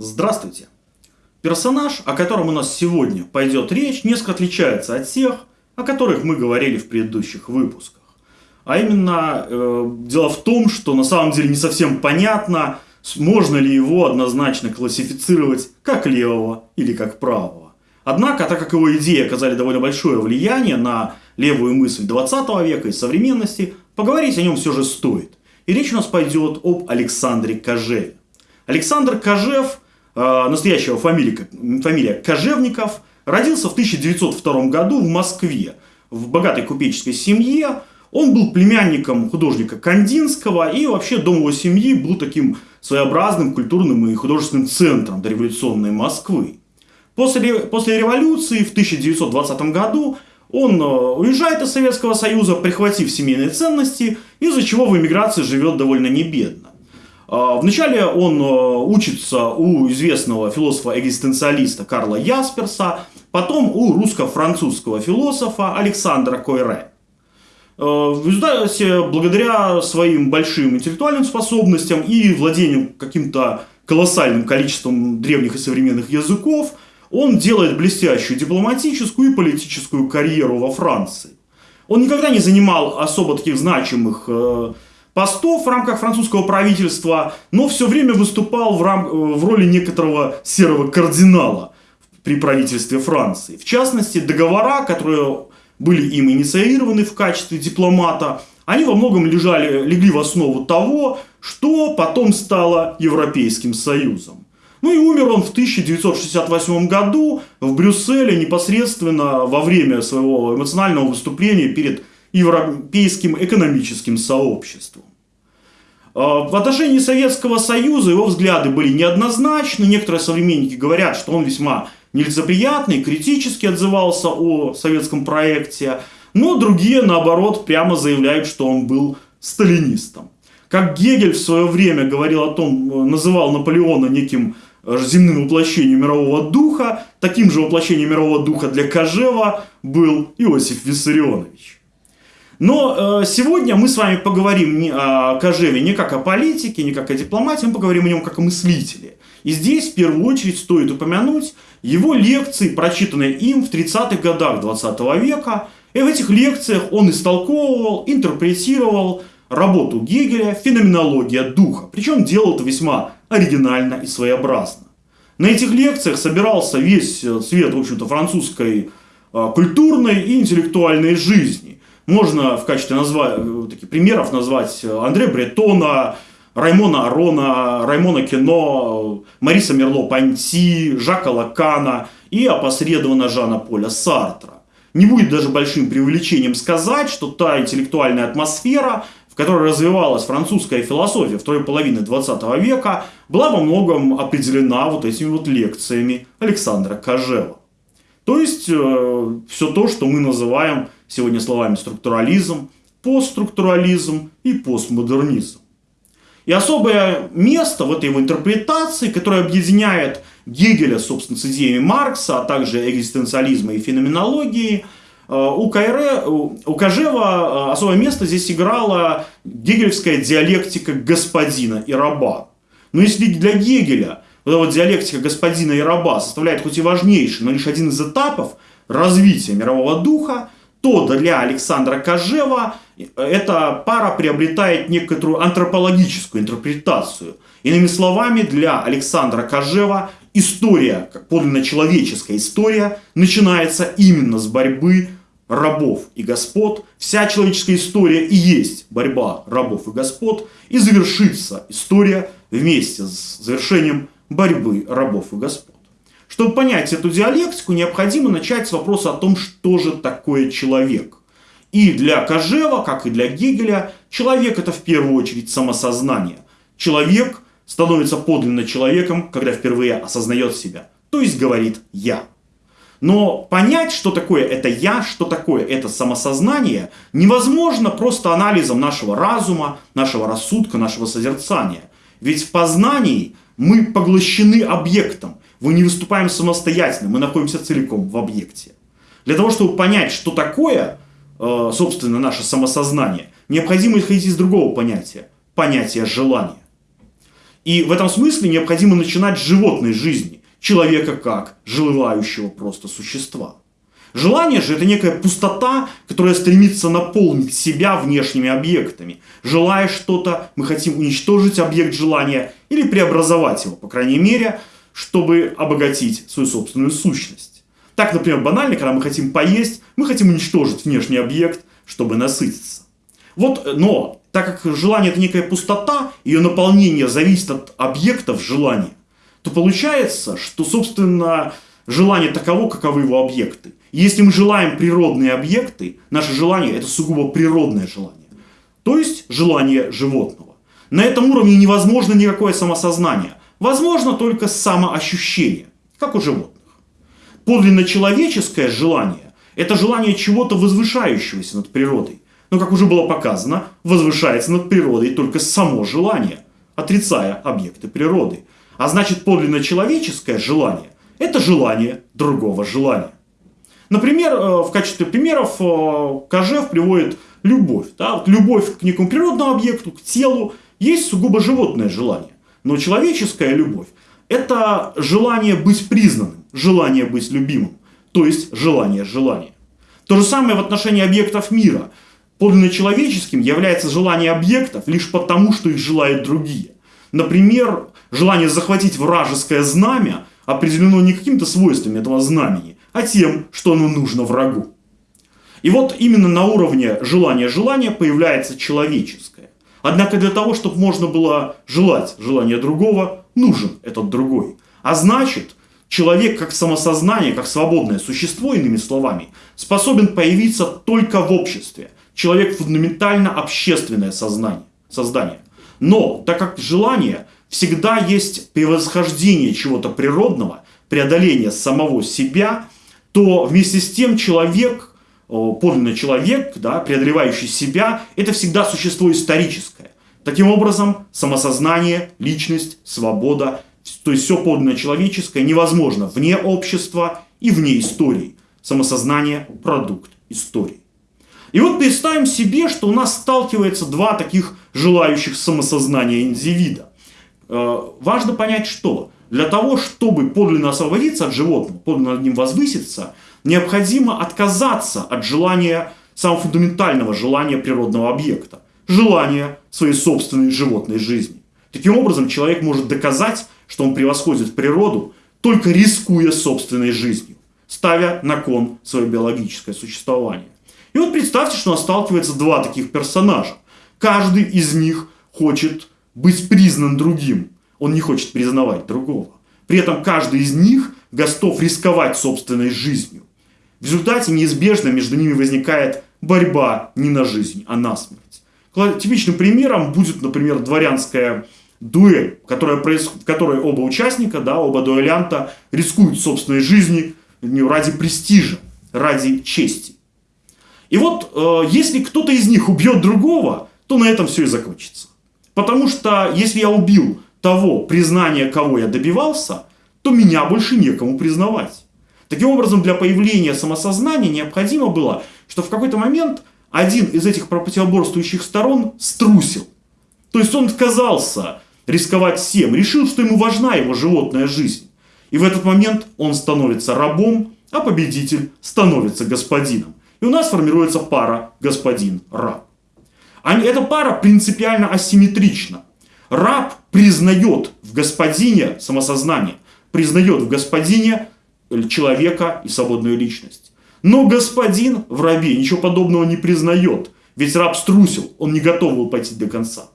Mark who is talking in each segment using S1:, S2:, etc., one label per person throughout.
S1: Здравствуйте! Персонаж, о котором у нас сегодня пойдет речь, несколько отличается от тех, о которых мы говорили в предыдущих выпусках. А именно, э, дело в том, что на самом деле не совсем понятно, можно ли его однозначно классифицировать как левого или как правого. Однако, так как его идеи оказали довольно большое влияние на левую мысль 20 века и современности, поговорить о нем все же стоит. И речь у нас пойдет об Александре Кожеве. Александр Кожев – настоящего фамилия, фамилия Кожевников, родился в 1902 году в Москве, в богатой купеческой семье. Он был племянником художника Кандинского, и вообще дом его семьи был таким своеобразным культурным и художественным центром дореволюционной Москвы. После, после революции в 1920 году он э, уезжает из Советского Союза, прихватив семейные ценности, из-за чего в эмиграции живет довольно небедно. А, вначале он э, учится у известного философа-экзистенциалиста Карла Ясперса, потом у русско-французского философа Александра Койре. В результате, благодаря своим большим интеллектуальным способностям и владению каким-то колоссальным количеством древних и современных языков, он делает блестящую дипломатическую и политическую карьеру во Франции. Он никогда не занимал особо таких значимых э, постов в рамках французского правительства, но все время выступал в, рам... в роли некоторого серого кардинала при правительстве Франции. В частности, договора, которые были им инициированы в качестве дипломата, они во многом лежали, легли в основу того, что потом стало Европейским Союзом. Ну и умер он в 1968 году в Брюсселе непосредственно во время своего эмоционального выступления перед Европейским экономическим сообществом. А, в отношении Советского Союза его взгляды были неоднозначны. Некоторые современники говорят, что он весьма нелицеприятный, критически отзывался о советском проекте. Но другие, наоборот, прямо заявляют, что он был сталинистом. Как Гегель в свое время говорил о том, называл Наполеона неким э, земным воплощением мирового духа, таким же воплощением мирового духа для Кожева был Иосиф Виссарионович. Но э, сегодня мы с вами поговорим не о Кожеве не как о политике, не как о дипломатии, мы поговорим о нем как о мыслителе. И здесь в первую очередь стоит упомянуть его лекции, прочитанные им в 30-х годах 20 века. И в этих лекциях он истолковывал, интерпретировал работу Гегеля «Феноменология духа». Причем делал это весьма оригинально и своеобразно. На этих лекциях собирался весь свет, в общем-то, французской э, культурной и интеллектуальной жизни. Можно в качестве назва... Э, таких примеров назвать э, Андре Бретона, Раймона Арона, Раймона Кино, Мариса Мерло-Панти, Жака Лакана и опосредованно Жана Поля Сартра. Не будет даже большим преувеличением сказать, что та интеллектуальная атмосфера, в которой развивалась французская философия второй половины 20 века, была во многом определена вот этими вот лекциями Александра Кожева. То есть, э, все то, что мы называем сегодня словами структурализм, постструктурализм и постмодернизм. И особое место в этой его интерпретации, которое объединяет Гегеля, собственно, с идеями Маркса, а также экзистенциализма и феноменологии, э, у, Кайре, у Кожева э, особое место здесь играла гегельская диалектика господина и раба. Но если для Гегеля вот эта вот диалектика господина и раба составляет хоть и важнейший, но лишь один из этапов развития мирового духа, то для Александра Кожева эта пара приобретает некоторую антропологическую интерпретацию. Иными словами, для Александра Кожева история, как подлинно человеческая история, начинается именно с борьбы рабов и господ. Вся человеческая история и есть борьба рабов и господ. И завершится история вместе с завершением борьбы рабов и господ. Чтобы понять эту диалектику, необходимо начать с вопроса о том, что же такое человек. И для Кожева, как и для Гегеля, человек это в первую очередь самосознание. Человек становится подлинно человеком, когда впервые осознает себя, то есть говорит «я». Но понять, что такое это «я», что такое это самосознание, невозможно просто анализом нашего разума, нашего рассудка, нашего созерцания. Ведь в познании мы поглощены объектом, мы не выступаем самостоятельно, мы находимся целиком в объекте. Для того, чтобы понять, что такое, э, собственно, наше самосознание, необходимо исходить из другого понятия – понятия желания. И в этом смысле необходимо начинать с животной жизни, человека как желающего просто существа. Желание же это некая пустота, которая стремится наполнить себя внешними объектами. Желая что-то, мы хотим уничтожить объект желания или преобразовать его, по крайней мере, чтобы обогатить свою собственную сущность. Так, например, банально, когда мы хотим поесть, мы хотим уничтожить внешний объект, чтобы насытиться. Вот, но, так как желание это некая пустота, ее наполнение зависит от объектов желания, то получается, что, собственно, желание таково, каковы его объекты. Если мы желаем природные объекты, наше желание это сугубо природное желание. То есть желание животного. На этом уровне невозможно никакое самосознание. Возможно только самоощущение, как у животных. Подлинно человеческое желание – это желание чего-то возвышающегося над природой. Но, как уже было показано, возвышается над природой только само желание, отрицая объекты природы. А значит, подлинно человеческое желание – это желание другого желания. Например, э, в качестве примеров э, Кожев приводит любовь. Да? Вот любовь к некому природному объекту, к телу, есть сугубо животное желание. Но человеческая любовь – это желание быть признанным, желание быть любимым, то есть желание желания. То же самое в отношении объектов мира. Подлинно человеческим является желание объектов лишь потому, что их желают другие. Например, желание захватить вражеское знамя определено не какими-то свойствами этого знамени, а тем, что оно нужно врагу. И вот именно на уровне желания-желания появляется человеческое. Однако для того, чтобы можно было желать желание другого, нужен этот другой. А значит, человек как самосознание, как свободное существо, иными словами, способен появиться только в обществе. Человек фундаментально общественное сознание, создание. Но так как желание всегда есть превосхождение чего-то природного, преодоление самого себя – то вместе с тем человек, подлинный человек, да, преодолевающий себя, это всегда существо историческое. Таким образом, самосознание, личность, свобода, то есть все подлинное человеческое невозможно вне общества и вне истории. Самосознание – продукт истории. И вот представим себе, что у нас сталкивается два таких желающих самосознания индивида. Э, важно понять, что для того, чтобы подлинно освободиться от животного, подлинно над ним возвыситься, необходимо отказаться от желания, самого фундаментального желания природного объекта. Желания своей собственной животной жизни. Таким образом, человек может доказать, что он превосходит природу, только рискуя собственной жизнью, ставя на кон свое биологическое существование. И вот представьте, что у нас сталкивается два таких персонажа. Каждый из них хочет быть признан другим, он не хочет признавать другого. При этом каждый из них готов рисковать собственной жизнью. В результате неизбежно между ними возникает борьба не на жизнь, а на смерть. Типичным примером будет, например, дворянская дуэль, которая происходит, в которой оба участника, да, оба дуэлянта рискуют собственной жизнью ради престижа, ради чести. И вот, э, если кто-то из них убьет другого, то на этом все и закончится. Потому что, если я убил того признания, кого я добивался, то меня больше некому признавать. Таким образом, для появления самосознания необходимо было, что в какой-то момент один из этих противоборствующих сторон струсил. То есть он отказался рисковать всем, решил, что ему важна его животная жизнь. И в этот момент он становится рабом, а победитель становится господином. И у нас формируется пара господин-раб. Эта пара принципиально асимметрична. Раб признает в господине самосознание, признает в господине человека и свободную личность. Но господин в рабе ничего подобного не признает, ведь раб струсил, он не готов был пойти до конца.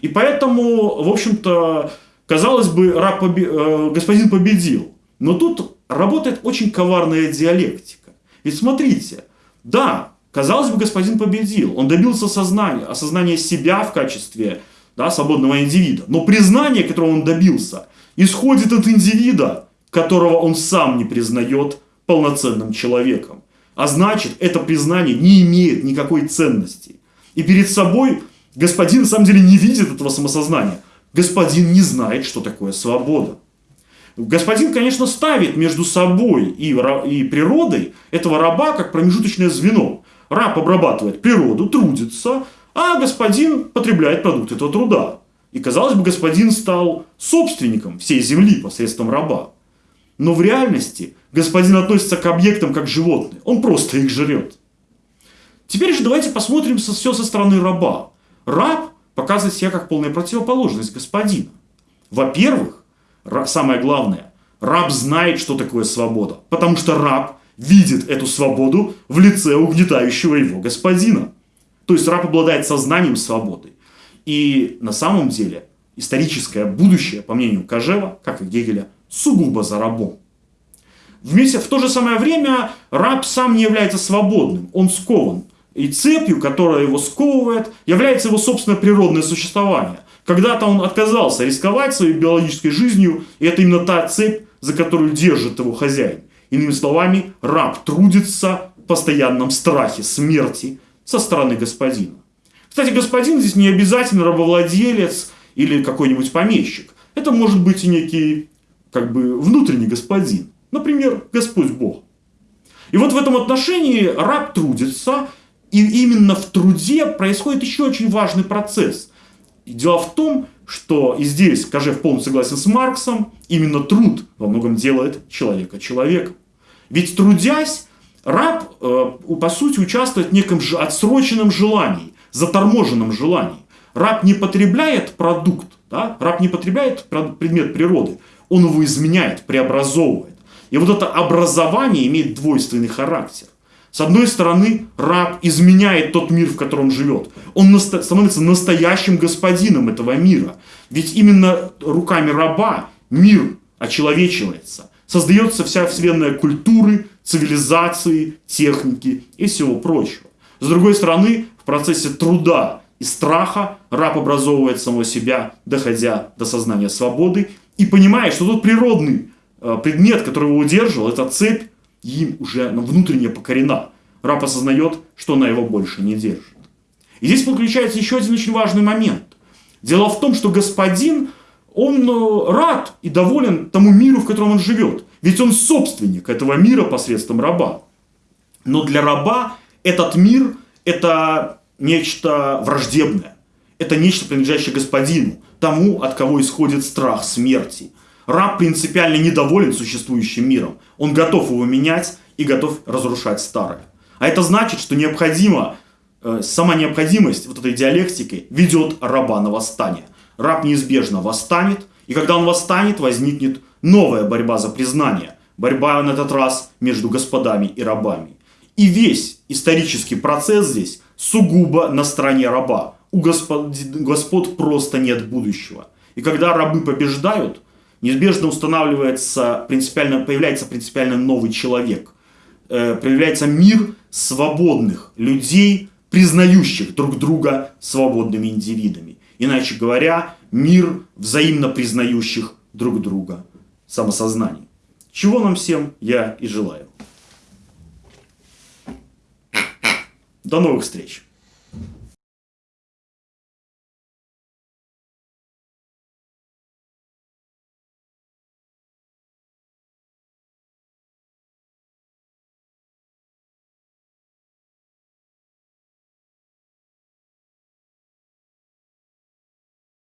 S1: И поэтому, в общем-то, казалось бы, раб побе... Э, господин победил. Но тут работает очень коварная диалектика. Ведь смотрите, да, казалось бы, господин победил. Он добился сознания, осознания себя в качестве да, свободного индивида. Но признание, которого он добился, исходит от индивида, которого он сам не признает полноценным человеком. А значит, это признание не имеет никакой ценности. И перед собой господин на самом деле не видит этого самосознания. Господин не знает, что такое свобода. Господин, конечно, ставит между собой и, и природой этого раба как промежуточное звено. Раб обрабатывает природу, трудится, а господин потребляет продукт этого труда. И, казалось бы, господин стал собственником всей земли посредством раба. Но в реальности господин относится к объектам как животные. Он просто их жрет. Теперь же давайте посмотрим все со стороны раба. Раб показывает себя как полная противоположность господина. Во-первых, самое главное, раб знает, что такое свобода. Потому что раб видит эту свободу в лице угнетающего его господина. То есть раб обладает сознанием свободы. И на самом деле историческое будущее, по мнению Кожева, как и Гегеля, сугубо за рабом. Вместе, в то же самое время раб сам не является свободным, он скован. И цепью, которая его сковывает, является его собственное природное существование. Когда-то он отказался рисковать своей биологической жизнью, и это именно та цепь, за которую держит его хозяин. Иными словами, раб трудится в постоянном страхе смерти со стороны господина. Кстати, господин здесь не обязательно рабовладелец или какой-нибудь помещик. Это может быть и некий как бы внутренний господин. Например, Господь Бог. И вот в этом отношении раб трудится, и именно в труде происходит еще очень важный процесс. И дело в том, что и здесь Кожев полностью согласен с Марксом, именно труд во многом делает человека человеком. Ведь трудясь, раб, э, по сути, участвует в неком отсроченном желании, заторможенном желании. Раб не потребляет продукт, да? раб не потребляет предмет природы, он его изменяет, преобразовывает. И вот это образование имеет двойственный характер. С одной стороны, раб изменяет тот мир, в котором живет. Он становится настоящим господином этого мира. Ведь именно руками раба мир очеловечивается создается вся вселенная культуры, цивилизации, техники и всего прочего. С другой стороны, в процессе труда и страха раб образовывает самого себя, доходя до сознания свободы и понимает, что тот природный э, предмет, который его удерживал, эта цепь, им уже внутренне покорена. Раб осознает, что она его больше не держит. И здесь подключается еще один очень важный момент. Дело в том, что господин он э, рад и доволен тому миру, в котором он живет. Ведь он собственник этого мира посредством раба. Но для раба этот мир – это нечто враждебное. Это нечто, принадлежащее господину, тому, от кого исходит страх смерти. Раб принципиально недоволен существующим миром. Он готов его менять и готов разрушать старое. А это значит, что необходимо, э, сама необходимость вот этой диалектики ведет раба на восстание раб неизбежно восстанет, и когда он восстанет, возникнет новая борьба за признание, борьба на этот раз между господами и рабами. И весь исторический процесс здесь сугубо на стороне раба. У господ, господ просто нет будущего. И когда рабы побеждают, неизбежно устанавливается принципиально, появляется принципиально новый человек. Э, появляется мир свободных людей, признающих друг друга свободными индивидами. Иначе говоря, мир взаимно признающих друг друга самосознаний. Чего нам всем я и желаю. До новых встреч!